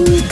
Ooh.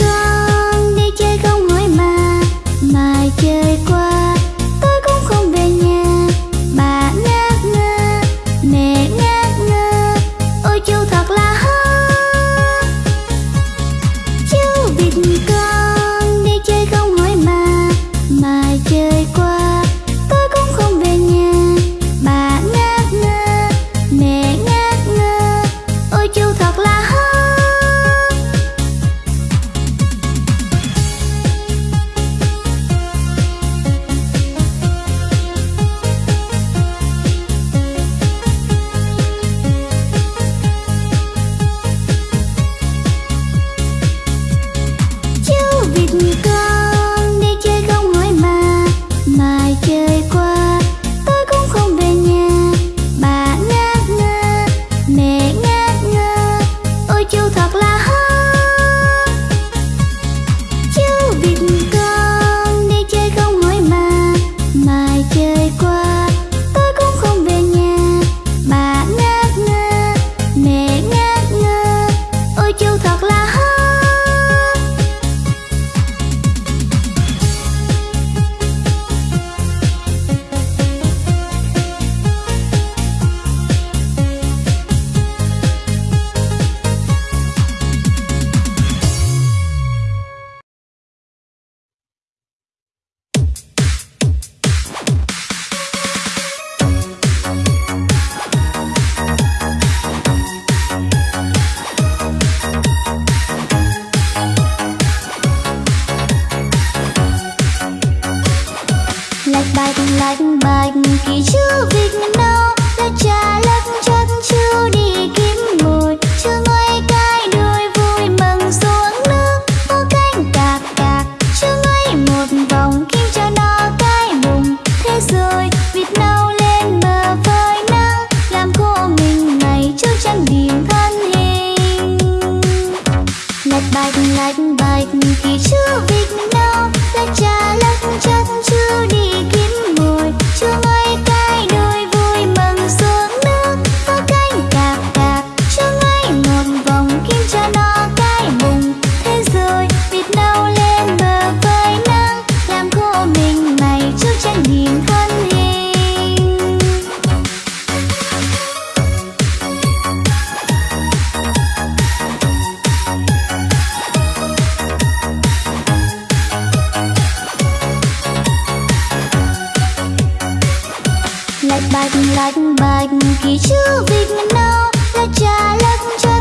bạch bạch bạch bạch kỳ chữ vịt nào là trà lắc trà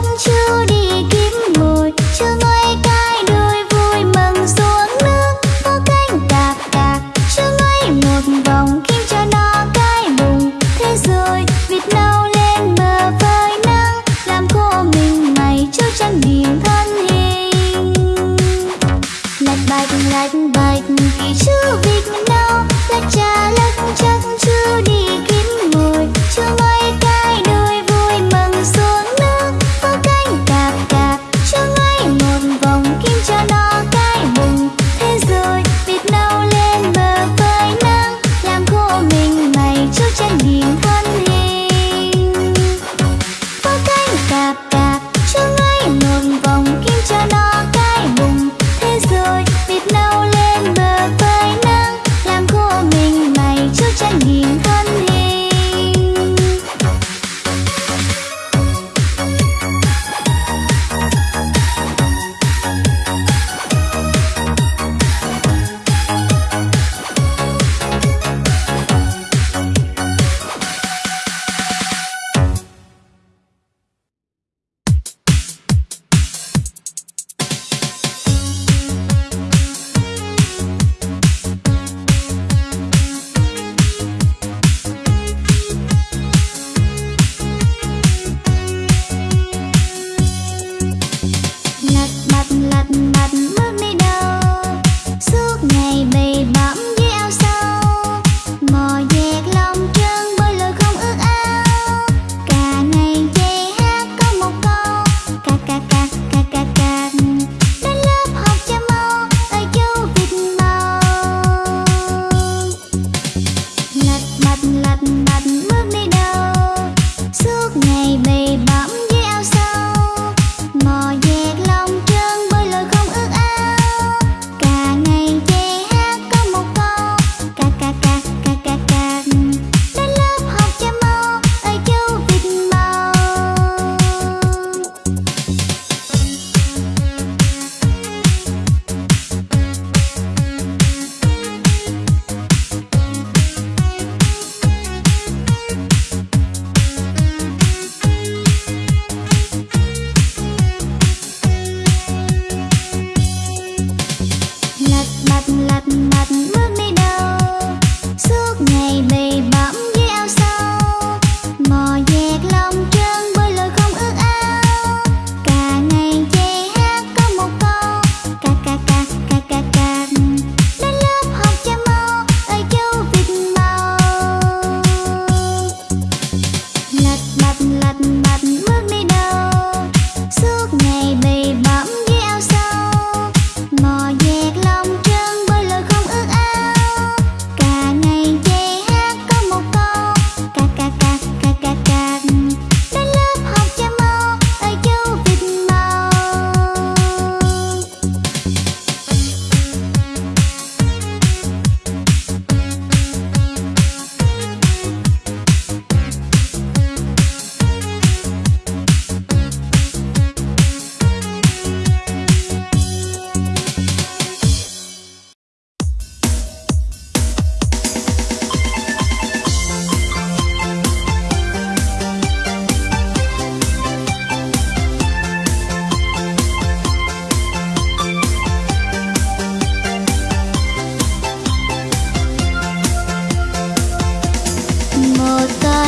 mad, mad.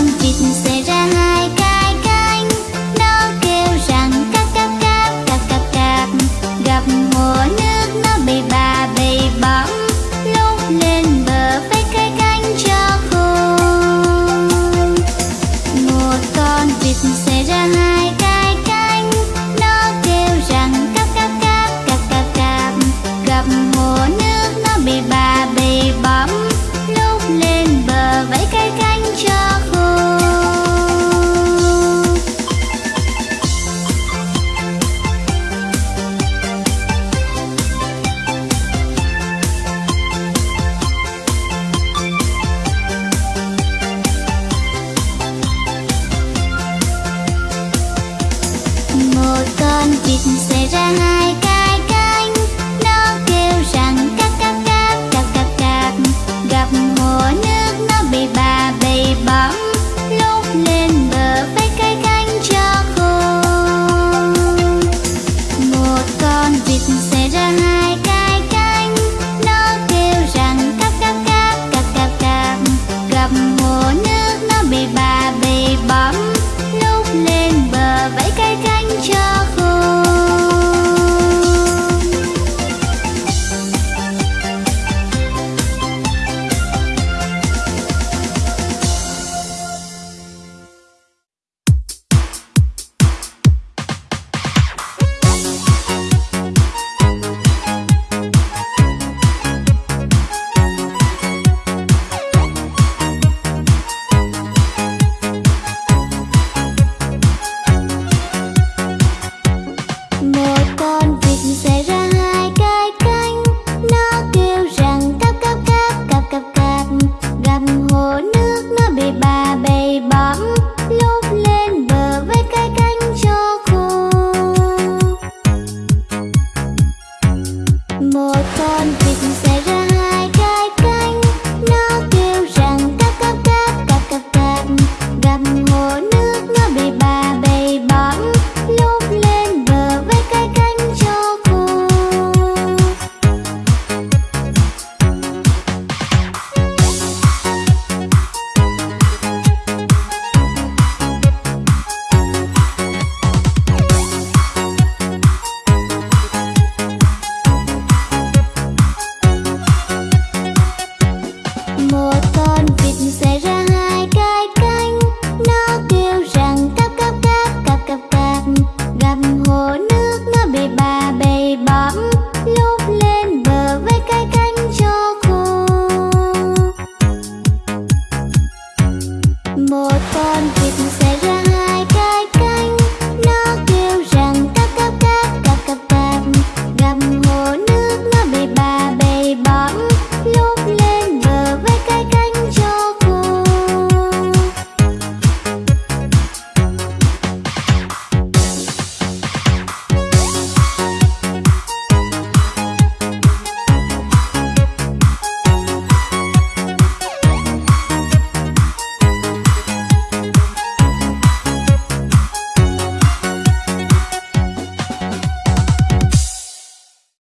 ăn vịt dịp say that I got